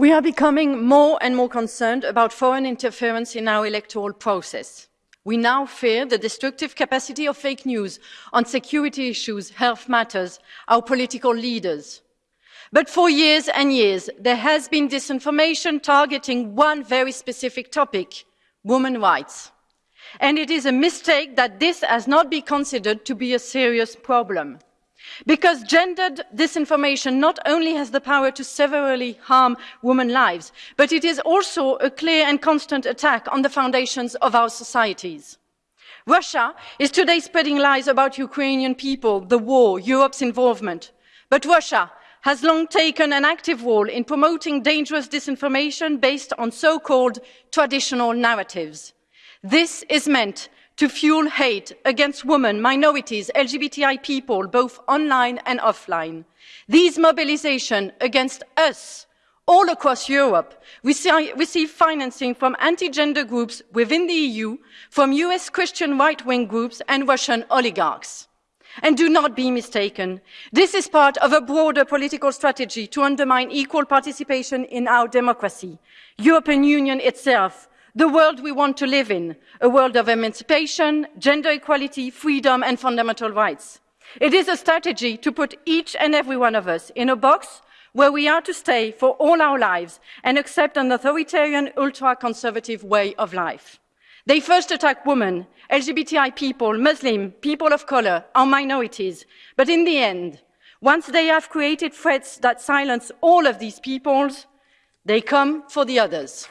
We are becoming more and more concerned about foreign interference in our electoral process. We now fear the destructive capacity of fake news on security issues, health matters, our political leaders. But for years and years, there has been disinformation targeting one very specific topic, women's rights. And it is a mistake that this has not been considered to be a serious problem. Because gendered disinformation not only has the power to severely harm women's lives, but it is also a clear and constant attack on the foundations of our societies. Russia is today spreading lies about Ukrainian people, the war, Europe's involvement. But Russia has long taken an active role in promoting dangerous disinformation based on so-called traditional narratives. This is meant to fuel hate against women, minorities, LGBTI people, both online and offline. These mobilizations against us all across Europe receive financing from anti-gender groups within the EU, from US Christian right-wing groups and Russian oligarchs. And do not be mistaken, this is part of a broader political strategy to undermine equal participation in our democracy. European Union itself the world we want to live in, a world of emancipation, gender equality, freedom and fundamental rights. It is a strategy to put each and every one of us in a box where we are to stay for all our lives and accept an authoritarian, ultra-conservative way of life. They first attack women, LGBTI people, Muslim, people of color, our minorities. But in the end, once they have created threats that silence all of these peoples, they come for the others.